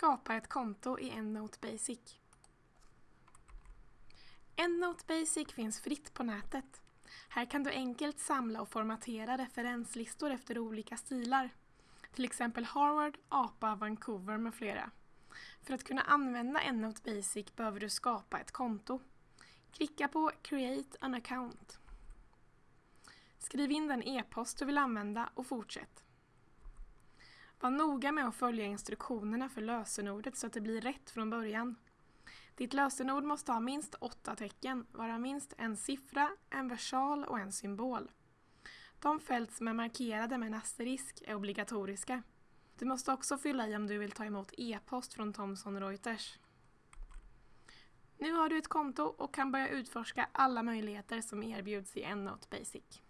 Skapa ett konto i EndNote Basic. EndNote Basic finns fritt på nätet. Här kan du enkelt samla och formatera referenslistor efter olika stilar. Till exempel Harvard, APA, Vancouver med flera. För att kunna använda EndNote Basic behöver du skapa ett konto. Klicka på Create an account. Skriv in den e-post du vill använda och fortsätt. Var noga med att följa instruktionerna för lösenordet så att det blir rätt från början. Ditt lösenord måste ha minst åtta tecken, vara minst en siffra, en versal och en symbol. De fält som är markerade med en asterisk är obligatoriska. Du måste också fylla i om du vill ta emot e-post från Thomson Reuters. Nu har du ett konto och kan börja utforska alla möjligheter som erbjuds i EndNote Basic.